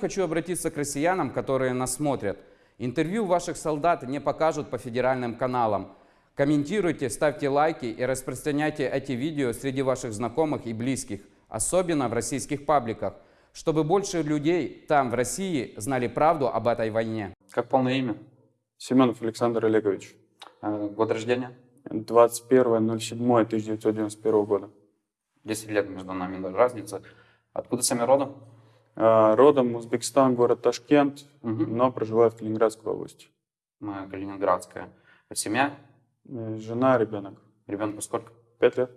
Хочу обратиться к россиянам, которые нас смотрят. Интервью ваших солдат не покажут по федеральным каналам. Комментируйте, ставьте лайки и распространяйте эти видео среди ваших знакомых и близких, особенно в российских пабликах, чтобы больше людей там, в России, знали правду об этой войне. Как полное имя? Семенов Александр Олегович. Э, Год рождения? 21.07.1991 года. 10 лет между нами разница. Откуда сами родом? А, Родом Узбекистан, город Ташкент, Мгм. но проживаю в Калининградской области. Мы Калининградская. Семья? Э, Жена, ребенок. Ребенку сколько? Пять лет,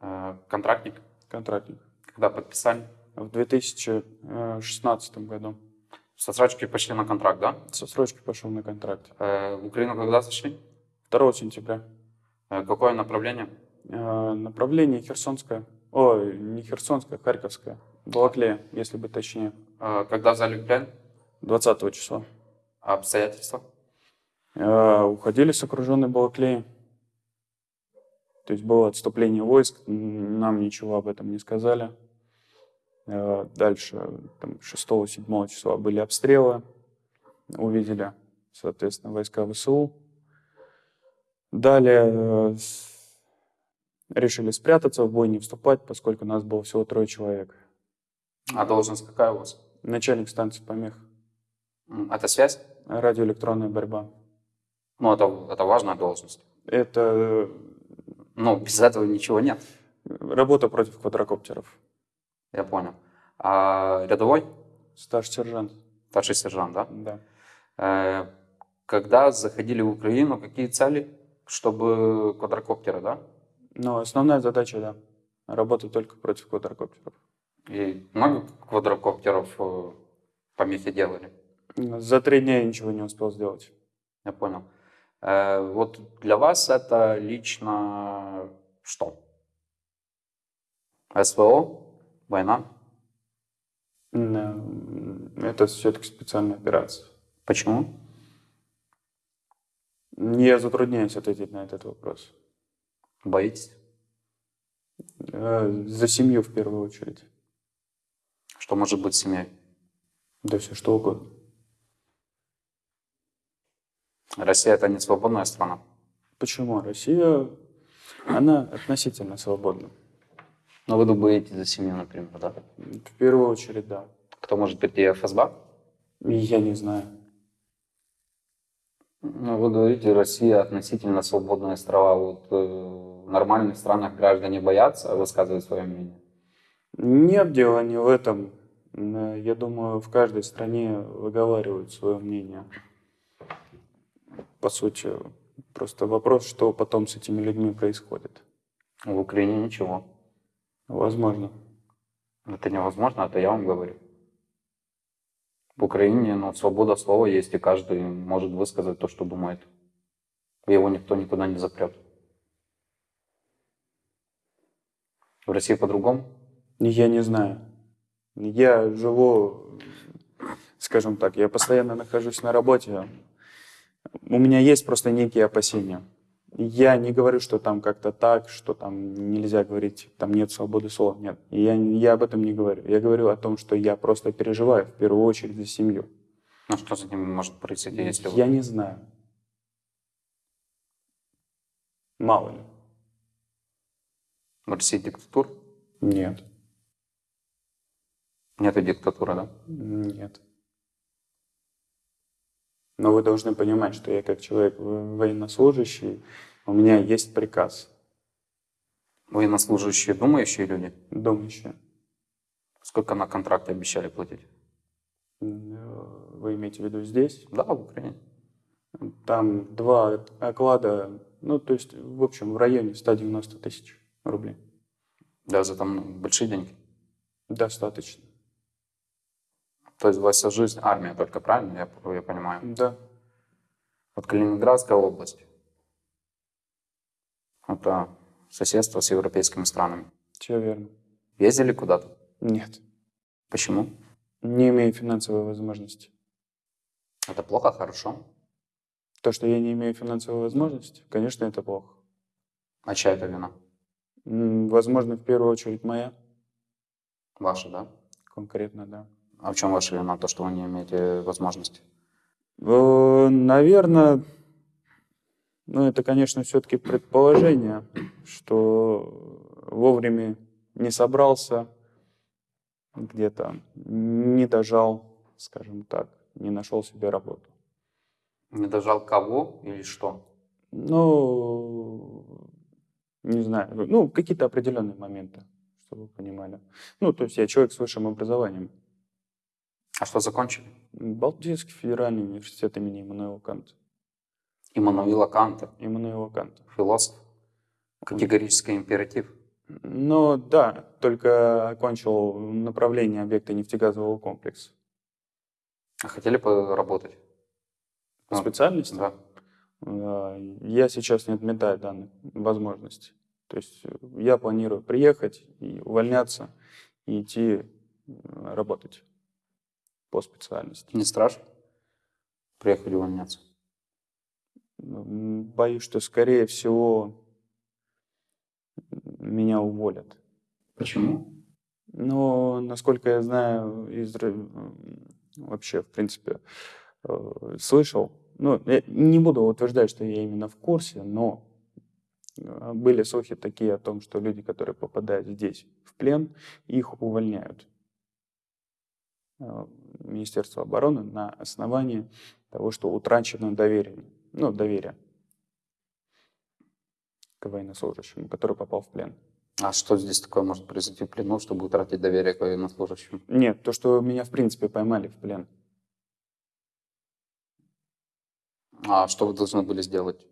Э, Контрактник? контрактник. Когда подписали? В 2016 году Со срочки пошли на контракт, да? со срочки пошел на контракт. Э, В Украину когда зашли? 2 сентября. Э, Какое направление? Э, Направление Херсонское. Ой, не Херсонское, Харьковское. Балаклея, если быть точнее. Э, Когда в плен? 20 числа. А Обстоятельства? Э, Уходили с окруженной Балаклеи. То есть было отступление войск, нам ничего об этом не сказали. Дальше, там, 6-7 числа были обстрелы, увидели, соответственно, войска ВСУ. Далее э, решили спрятаться, в бой не вступать, поскольку нас было всего трое человек. А должность какая у вас? Начальник станции помех, Это связь? радиоэлектронная борьба. Ну, это, это важная должность. Это Ну, без этого ничего нет. работа против квадрокоптеров. Я понял. А рядовой? Старший-сержант, Старший сержант, да? да. Э, Когда заходили в Украину, какие цели? Чтобы квадрокоптеры, да? Но основная задача, да, работать только против квадрокоптеров. И много квадрокоптеров э, помехи делали? За три дня я ничего не успел сделать. Я понял. Э, Вот для вас это лично что? СВО? Война? Это все-таки специальная операция. Почему? Я затрудняюсь ответить на этот вопрос. Боитесь? Э, За семью в первую очередь. Что может быть семьей? Да все что угодно. Россия это не свободная страна. Почему? Россия, она относительно свободна. Но вы боитесь за семью, например, да? В первую очередь, да. Кто может ФСБ? И Я не знаю. Ну, вы говорите, Россия относительно свободная страна. Вот э, в нормальных странах граждане боятся высказывать свое мнение. Нет дела не в этом. Э, Я думаю, в каждой стране выговаривают свое мнение. По сути, просто вопрос, что потом с этими людьми происходит. В Украине ничего. Возможно. Это невозможно, это я вам говорю. В Украине ну, свобода слова есть, и каждый может высказать то, что думает. Его никто никуда не запрет. В России по-другому? Я не знаю. Я живу, скажем так, я постоянно нахожусь на работе. У меня есть просто некие опасения. Я не говорю, что там как-то так, что там нельзя говорить, там нет свободы слова. Нет, я, я об этом не говорю. Я говорю о том, что я просто переживаю в первую очередь за семью. Ну что за ними может произойти, если вы... Я не знаю. Мало ли. В России диктатура? Нет. Нет диктатуры, да? Нет. Но вы должны понимать, что я как человек военнослужащий, у меня есть приказ, Военнослужащие, думающие люди? думающий. Сколько на контракте обещали платить? Вы имеете в виду здесь? Да, в Украине. Там два оклада, ну, то есть, в общем, в районе 190 тысяч рублей. Да, за там большие деньги. Достаточно. То есть вся жизнь армия только, правильно? Я, я понимаю. Да. Вот Калининградская область. Это соседство с европейскими странами. Все верно. Ездили куда-то? Нет. Почему? Не имею финансовой возможности. Это плохо, хорошо. То, что я не имею финансовой возможности, конечно, это плохо. А чья это вина? Возможно, в первую очередь моя, Ваша, да? конкретно, да. А в чем ваша вина, то, что вы не имеете возможности? Наверное, ну это, конечно, все-таки предположение, что вовремя не собрался, где-то не дожал, скажем так, не нашел себе работу. Не дожал кого или что? Ну, не знаю, ну, какие-то определенные моменты, чтобы вы понимали. Ну, то есть я человек с высшим образованием. А что закончили? Балтийский федеральный университет имени Иммануила Канта. Иммануила Канта, Иммануила Канта. философ. Категорический императив. Ну, да, только окончил направление объекта нефтегазового комплекса. А хотели поработать? По Ну, специальности? Да. Я сейчас не отметаю данной возможности. То есть э, я планирую приехать и увольняться и идти э, работать по специальности. Не страшно? Приехали увольняться. Боюсь, что скорее всего меня уволят. Почему? Но, насколько я знаю, из, вообще, в принципе, э, слышал, ну, я не буду утверждать, что я именно в курсе, но э, были слухи такие о том, что люди, которые попадают здесь в плен, их увольняют. Министерство обороны на основании того, что утрачено доверие, ну, доверие к военнослужащему, который попал в плен. А что здесь такое может произойти в плену, чтобы утратить доверие к военнослужащим? Нет, то, что меня, в принципе, поймали в плен. А что вы должны были сделать?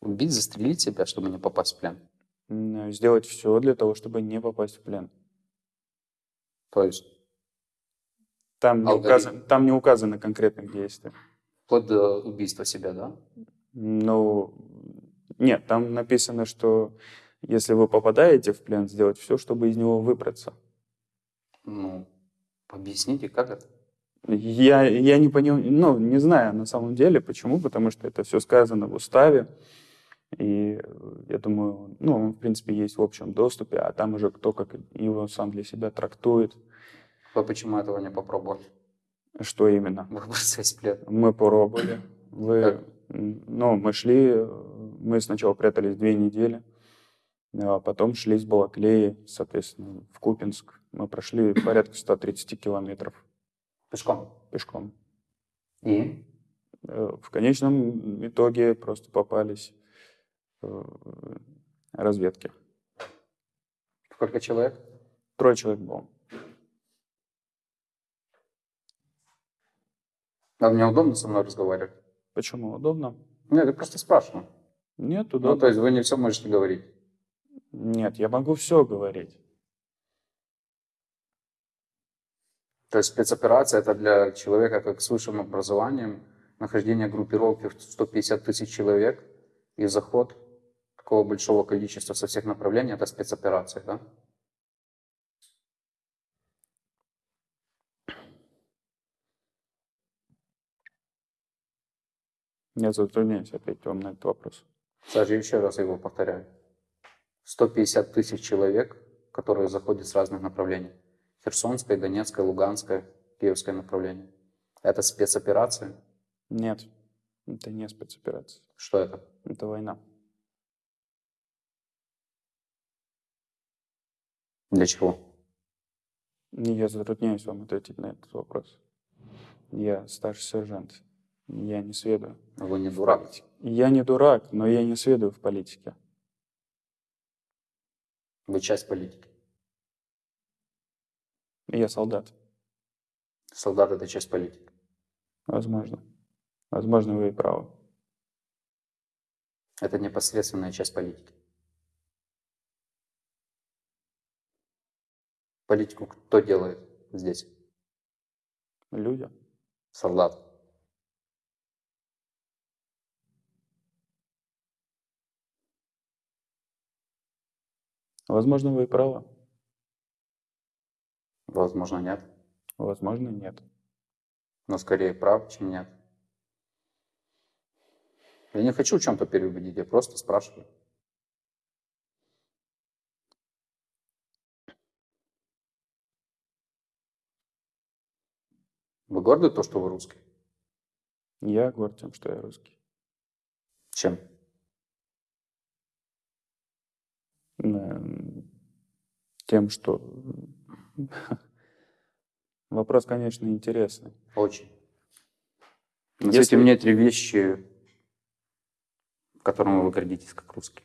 Убить, застрелить себя, чтобы не попасть в плен? Сделать все для того, чтобы не попасть в плен. То есть Там не, указано, там не указано конкретных действий. вплоть до убийства себя, да? Ну, нет, там написано, что если вы попадаете в плен, сделать все, чтобы из него выбраться. Ну, объясните, как это? Я, я не понимаю, ну, не знаю на самом деле, почему, потому что это все сказано в уставе. И э, я думаю, ну, он, в принципе, есть в общем доступе, а там уже кто как его сам для себя трактует, Вы почему этого не попробовали? что именно. Выбраться из плена. Мы пробовали. Вы, Как? ну, мы шли, мы сначала прятались две недели, а потом шли с Балаклеи, соответственно, в Купинск. Мы прошли порядка 130 километров Пешком. пешком. И? Э, В конечном итоге просто попались э, разведки. Сколько человек? Трое человек было. А мне удобно со мной разговаривать? Почему? Удобно? Нет, я просто спрашиваю. Нет, Ну, удобно. то есть вы не все можете говорить. Нет, я могу все говорить. То есть спецоперация это для человека как с высшим образованием, нахождение группировки в 150 тысяч человек и заход такого большого количества со всех направлений, это спецоперация, да? Я затрудняюсь ответить вам на этот вопрос. Саша, еще раз его повторяю. 150 тысяч человек, которые заходят с разных направлений. Херсонское, Донецкое, Луганское, Киевское направление. Это спецоперация? Нет, это не спецоперация. Что это? Это война. Для чего? Я затрудняюсь вам ответить на этот вопрос. Я старший сержант. Я не сведаю. Вы не дурак. Я не дурак, но я не сведаю в политике. Вы часть политики. Я солдат. Солдат это часть политики. Возможно. Возможно, вы и правы. Это непосредственная часть политики. Политику кто делает здесь? Люди. Солдат. Возможно, вы правы. Возможно, нет. Возможно, нет. Но скорее прав, чем нет. Я не хочу в чем-то переубедить, я просто спрашиваю. Вы горды то, что вы русский? Я горд тем, что я русский. Чем? Тем, что... Вопрос, конечно, интересный. Очень. Назовите Если- мне три вещи, которыми вы гордитесь как русский.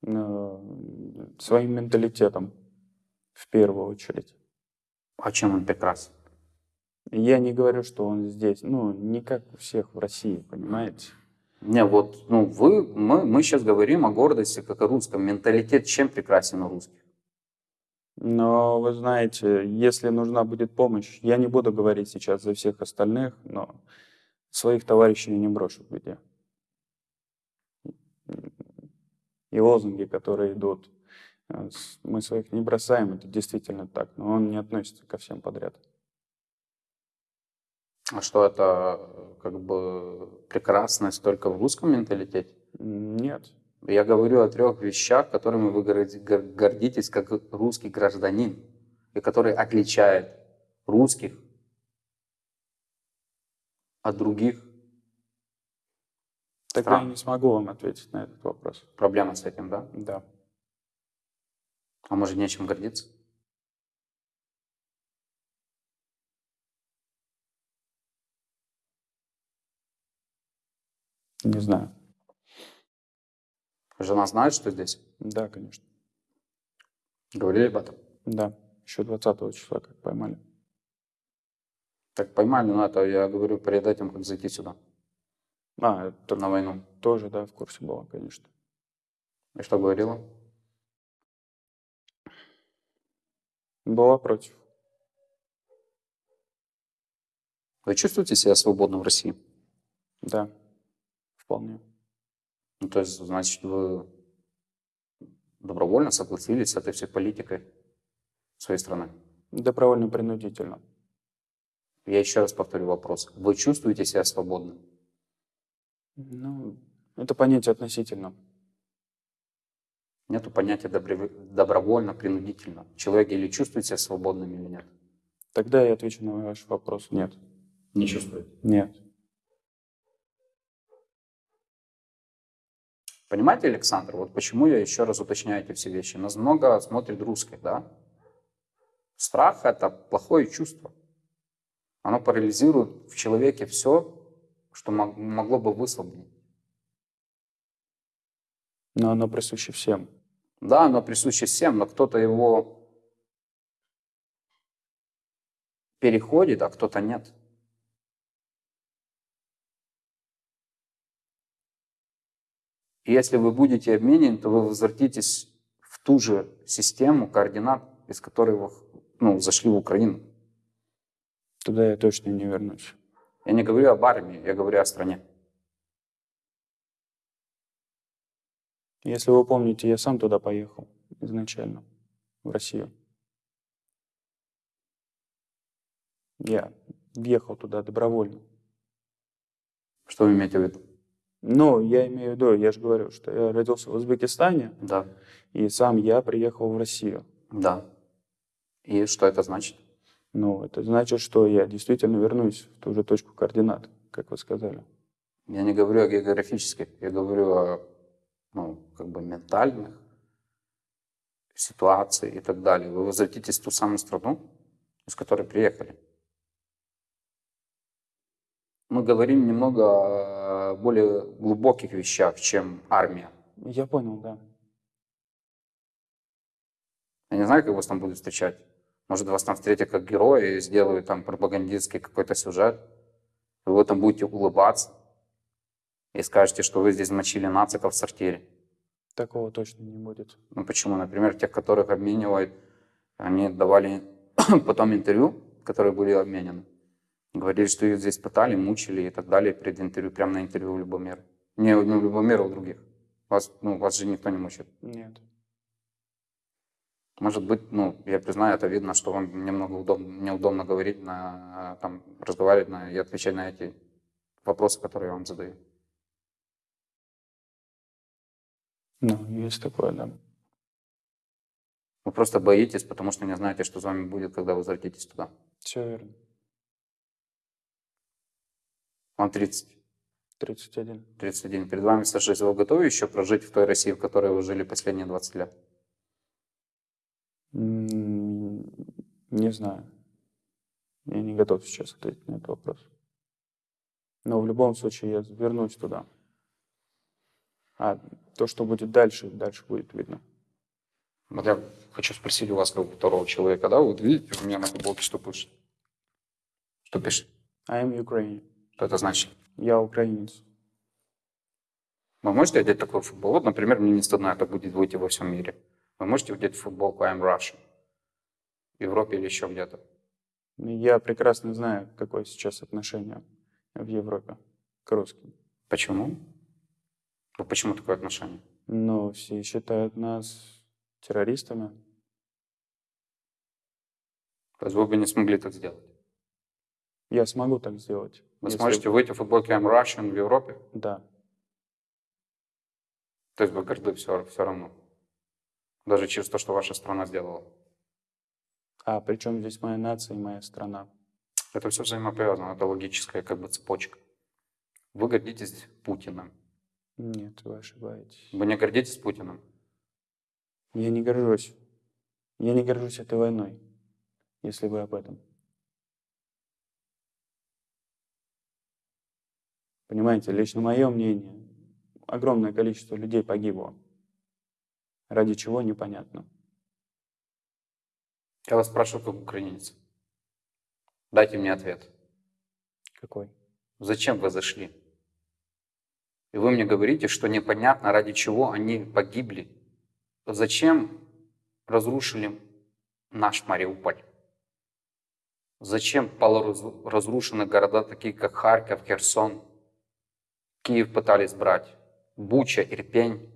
Но своим менталитетом в первую очередь. А чем он прекрасен? Я не говорю, что он здесь, ну, не как у всех в России, понимаете? Не, вот, ну, вы, мы, мы сейчас говорим о гордости как о русском. Менталитет чем прекрасен у русских? Но вы знаете, если нужна будет помощь, я не буду говорить сейчас за всех остальных, но своих товарищей я не брошу в беде. И лозунги, которые идут, э, мы своих не бросаем, это действительно так, но он не относится ко всем подряд. А что это как бы прекрасность только в русском менталитете? Нет. Я говорю о трех вещах, которыми вы горди- гор- гордитесь как русский гражданин, и которые отличают русских от других. Тогда я Стран. не смогу вам ответить на этот вопрос. Проблема с этим, да? Да. А может, нечем гордиться? Не знаю. Жена знает, что здесь? Да, конечно. Говорили об этом? Да. Еще 20 числа как поймали. Так поймали, но это я говорю перед этим, как зайти сюда, А, это на войну. тоже, да, в курсе была, конечно. И что говорила? Была против. Вы чувствуете себя свободным в России? Да. Вполне. Ну, то есть, значит, вы добровольно согласились с этой всей политикой своей страны? Добровольно-принудительно. Я еще раз повторю вопрос. Вы чувствуете себя свободным? Ну, это понятие относительно. Нету понятия добровольно, принудительно. Человек или чувствует себя свободным, или нет? Тогда я отвечу на ваш вопрос. Нет. Не чувствует. Нет. Понимаете, Александр, вот почему я еще раз уточняю эти все вещи. Нас много смотрит русских, да? Страх – это плохое чувство. Оно парализирует в человеке все, что мог- могло бы высвободить. Но оно присуще всем. Да, оно присуще всем, но кто-то его переходит, а кто-то нет. И если вы будете обменены, то вы возвратитесь в ту же систему координат, из которой вы ну, зашли в Украину. Туда я точно не вернусь. Я не говорю об армии, я говорю о стране. Если вы помните, я сам туда поехал изначально, в Россию. Я въехал туда добровольно. Что вы имеете в виду? Но я имею в виду, я же говорю, что я родился в Узбекистане, Да, и сам я приехал в Россию. да. И что это значит? Ну, это значит, что я действительно вернусь в ту же точку координат, как вы сказали. Я не говорю о географических, я говорю о ну, как бы ментальных ситуациях и так далее. Вы возвратитесь в ту самую страну, из которой приехали. Мы говорим немного о более глубоких вещах, чем армия. Я понял, да. Я не знаю, как вас там будут встречать. Может, вас там встретят как героя и сделают там пропагандистский какой-то сюжет. Вы там будете улыбаться и скажете, что вы здесь мочили нациков в сортире. Такого точно не будет. Ну почему? Например, тех, которых обменивают, они давали потом интервью, которые были обменены. Говорили, что их здесь пытали, мучили и так далее перед интервью, прямо на интервью в Любомир. Не, не в Любомир, а у других. Вас, ну, вас же никто не мучит. Нет. Может быть, ну, я признаю, это видно, что вам немного удобно, неудобно говорить, на, там, разговаривать на, и отвечать на эти вопросы, которые я вам задаю. Ну, есть такое, да. Вы просто боитесь, потому что не знаете, что с вами будет, когда возвратитесь туда. Все верно. Вам 30, 31. 31. Перед вами 106. Вы готовы еще прожить в той России, в которой вы жили последние 20 лет? Не знаю. Я не готов сейчас ответить на этот вопрос. Но в любом случае я вернусь туда. А то, что будет дальше, дальше будет видно. Вот я хочу спросить у вас, как у второго человека, да? Вот видите, у меня на футболке что пишет? Что пишет? I am Ukrainian. Что это значит? Я украинец. Вы можете одеть такой футбол? Вот, например, мне не стыдно это будет выйти во всем мире. Вы можете одеть футболку I'm Russian? В Европе или еще где-то? Я прекрасно знаю, какое сейчас отношение в Европе к русским. Почему? Ну, почему такое отношение? Но все считают нас террористами. То есть вы бы не смогли так сделать? Я смогу так сделать. Вы если- сможете выйти в футболке I'm Russian в Европе? Да. То есть вы горды все, все равно? Даже через то, что ваша страна сделала? А причем здесь моя нация и моя страна? Это все взаимоповязано, это логическая как бы цепочка. Вы гордитесь Путиным. Нет, вы ошибаетесь. Вы не гордитесь Путиным? Я не горжусь. Я не горжусь этой войной, если вы об этом. Понимаете, лично мое мнение, огромное количество людей погибло. Ради чего, непонятно. Я вас спрашиваю как украинец. Дайте мне ответ. Какой? Зачем вы зашли? И вы мне говорите, что непонятно, ради чего они погибли. Зачем разрушили наш Мариуполь? Зачем полуразрушены города, такие как Харьков, Херсон, Киев пытались брать, Буча, Ирпень?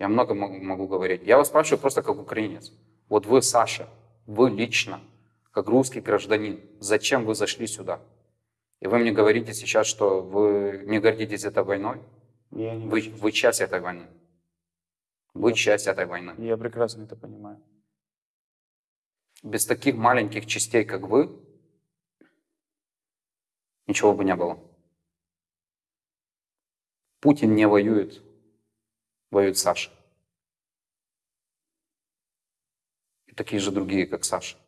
Я много могу, говорить. Я вас спрашиваю просто как украинец. Вот вы, Саша, вы лично, как русский гражданин, зачем вы зашли сюда? И вы мне говорите сейчас, что вы не гордитесь этой войной? Я, не Вы, горжусь. вы часть этой войны. Вы часть этой войны. Я прекрасно это понимаю. Без таких маленьких частей, как вы, ничего бы не было. Путин не воюет, воюет Саша. И такие же другие, как Саша.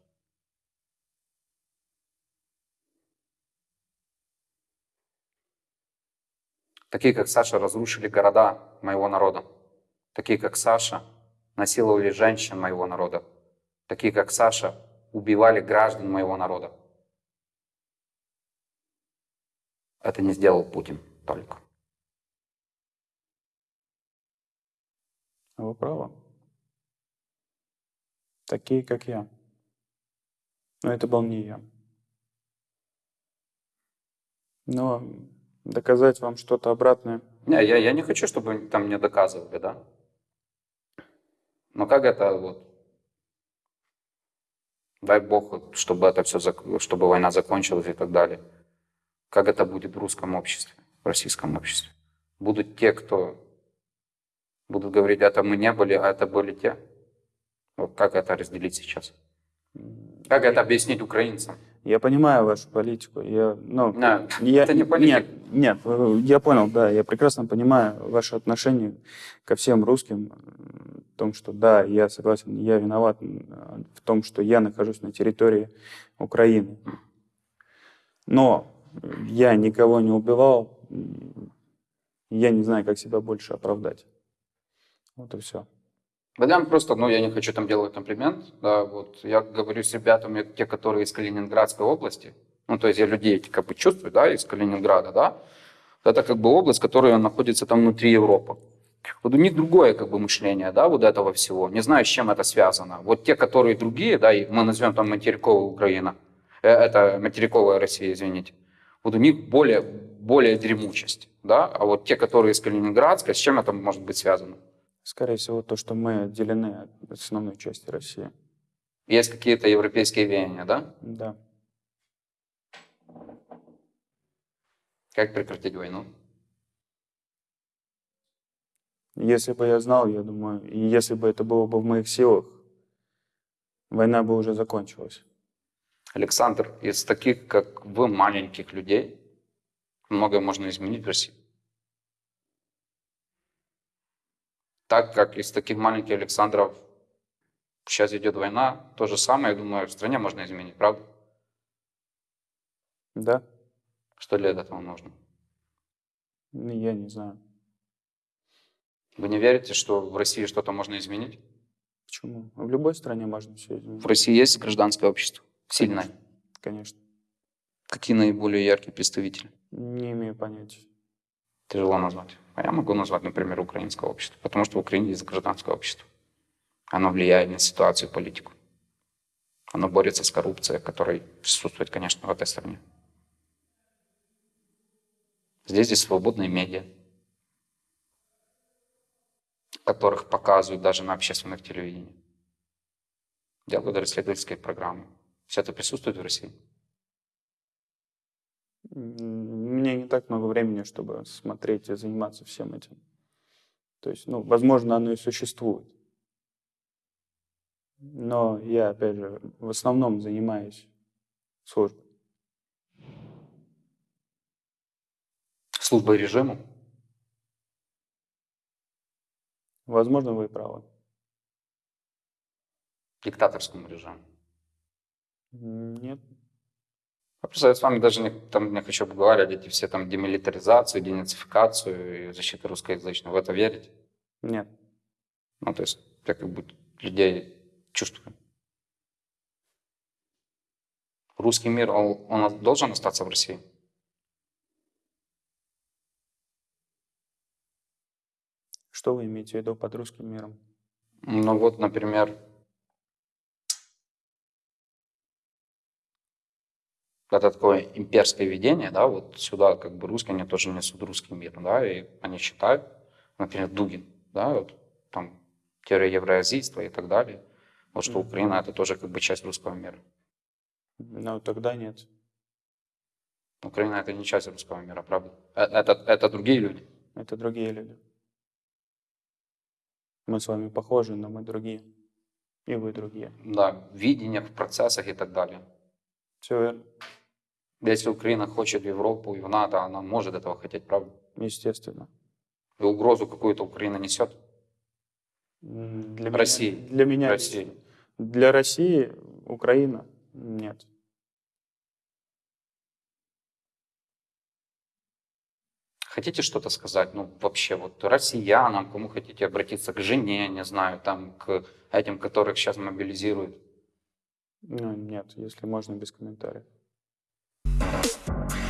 Такие, как Саша, разрушили города моего народа. Такие, как Саша, насиловали женщин моего народа. Такие, как Саша, убивали граждан моего народа. Это не сделал Путин только. Вы правы. Такие, как я. Но это был не я. Но доказать вам что-то обратное, Не, я, я не хочу, чтобы там мне доказывали, да? Но как это вот? Дай Бог, чтобы это все, чтобы война закончилась и так далее. Как это будет в русском обществе, в российском обществе? Будут те, кто будут говорить, это мы не были, а это были те. Вот как это разделить сейчас? Как это объяснить украинцам? Я понимаю вашу политику. Я, ну, Не, я, это не политика. Нет, нет, э, я понял, да, я прекрасно понимаю ваше отношение ко всем русским, в том, что да, я согласен, я виноват в том, что я нахожусь на территории Украины. Но я никого не убивал, я не знаю, как себя больше оправдать. Вот и все. Да просто, ну, я не хочу там делать комплимент, да, вот, я говорю с ребятами, те, которые из Калининградской области, ну, то есть я людей как бы чувствую, да, из Калининграда, да, это как бы область, которая находится там внутри Европы. Вот у них другое как бы мышление, да, вот этого всего. Не знаю, с чем это связано. Вот те, которые другие, да, и мы назовем там материковая Украина, э, это материковая Россия, извините, вот у них более, более дремучесть, да, а вот те, которые из Калининградской, с чем это может быть связано? Скорее всего, то, что мы отделены от основной части России. Есть какие-то европейские веяния, да? Да. Как прекратить войну? Если бы я знал, я думаю, и если бы это было бы в моих силах, война бы уже закончилась. Александр, из таких, как вы, маленьких людей, многое можно изменить в России. Так как из таких маленьких Александров сейчас идет война, то же самое, я думаю, в стране можно изменить, правда? Да, Что для этого нужно? Ну, я не знаю. Вы не верите, что в России что-то можно изменить? Почему? В любой стране можно все изменить. В России есть гражданское общество? Сильное? Конечно. Какие наиболее яркие представители? Не имею понятия. Тяжело назвать. А я могу назвать, например, украинское общество, потому что в Украине есть гражданское общество. Оно влияет на ситуацию и политику. Оно борется с коррупцией, которая присутствует, конечно, в этой стране. Здесь есть свободные медиа, которых показывают даже на общественных телевидении. Делают расследовательские программы. Все это присутствует в России. Меня не так много времени, чтобы смотреть и заниматься всем этим. То есть, ну, возможно, оно и существует. Но я, опять же, в основном занимаюсь службой. Служба режиму. Возможно, вы правы. диктаторскому режиму. Нет. Просто я с вами даже не, там, не хочу обговаривать эти все там демилитаризацию, денацификацию и защиту русскоязычного. В это верите? Нет. Ну, то есть я как бы людей чувствую. Русский мир, он, он должен остаться в России? Что вы имеете в виду под русским миром? Ну вот, например, это такое имперское видение, да, вот сюда как бы русские, они тоже несут русский мир, да, и они считают, например, Дугин, да, вот там теория евроазийства и так далее, вот что Мгм. Украина это тоже как бы часть русского мира. Ну, тогда нет. Украина это не часть русского мира, правда? Э, Это, это другие люди. Это другие люди. Мы с вами похожи, но мы другие. И вы другие. Да, в видениях, в процессах и так далее. Все верно. Если Украина хочет в Европу и в НАТО, она может этого хотеть, правда? Естественно. И угрозу какую-то Украина несет. Для России. Меня, для меня России. Для России Украина нет. Хотите что-то сказать? Ну, вообще, вот россиянам, кому хотите обратиться, к жене, не знаю, там, к этим, которых сейчас мобилизируют. Ну, нет, если можно без комментариев. フッ。